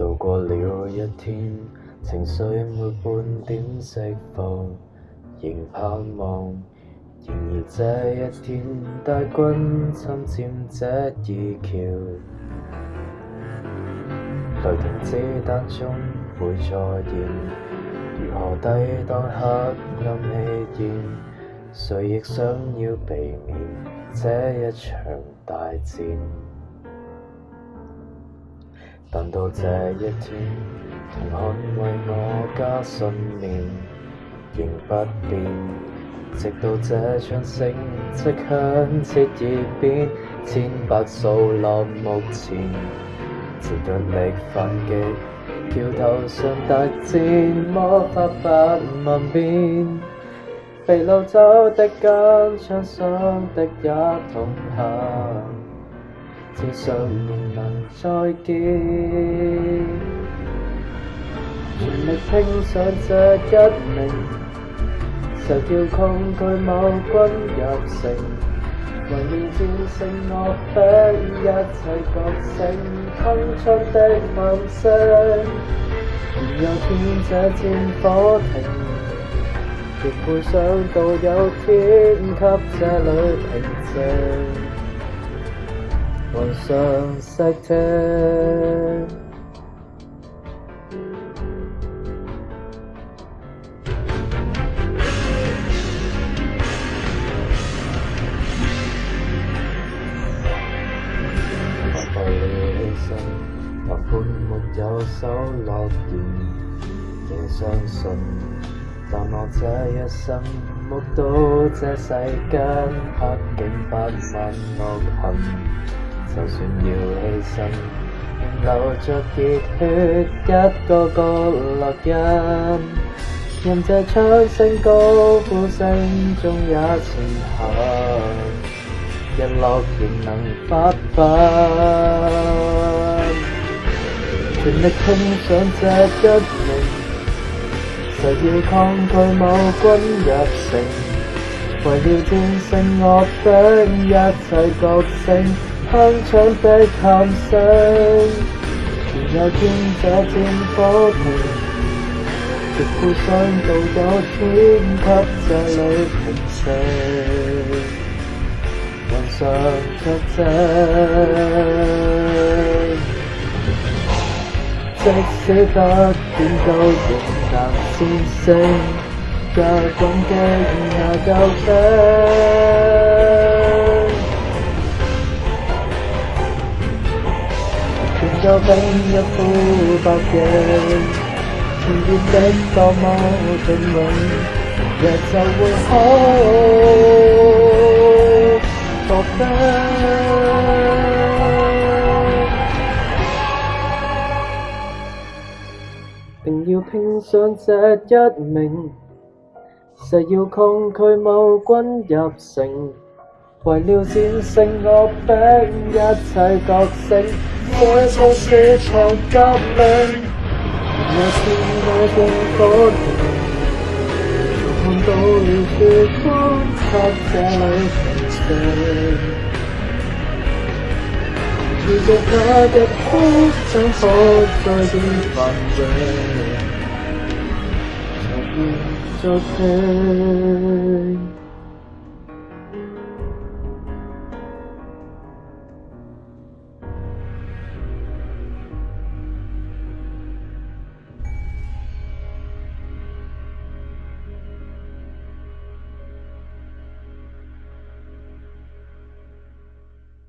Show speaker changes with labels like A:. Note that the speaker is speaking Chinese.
A: 度过了一天，情绪没半点释放，仍盼望。然而这一天，大军侵占这二桥，雷霆之弹中会再现，如何抵挡黑暗气焰？谁亦想要避免这一场大战。但到这一天，同捍卫我家信念仍不变。直到这场胜迹响彻耳边，千百数落目前，只着力反击。桥头上大战，魔法不万变，被掳走的跟抢伤的一同行。尚能再見，全力拼上這一名，誓要抗拒某君入城。为念戰勝恶非一切國姓，铿锵的夢想。若有天这戰火停，亦会想到有天給這里停静。còn sơn sách thêm và phun một châu sáu lo chuyện để sang sân ta mò chơi ở sân một tố sẽ xảy can hát cảnh phát man ngọt hầm 就算要牺牲，仍流着热血，一个个烙印。任这枪声、高呼声中也前行，日落仍能发奋。全力冲上这一名，誓要抗拒某军入城，为了战胜我的一切觉醒。鏗鏘的琴聲，全有天這戰火平，直呼想到有天給這裏平息，雲上出征。即使不點到仍難戰勝，腳滾嘅仍能救兵。要兵一呼百应，甜點的多么動人，日就會好過得。定要拼上這一命，誓要抗拒某君入城，為了戰勝恶兵，一切觉醒。在都市场革命，我心爱过多年，看到了曙光却在沉醉，如若假的风景可再变繁景，就静着听。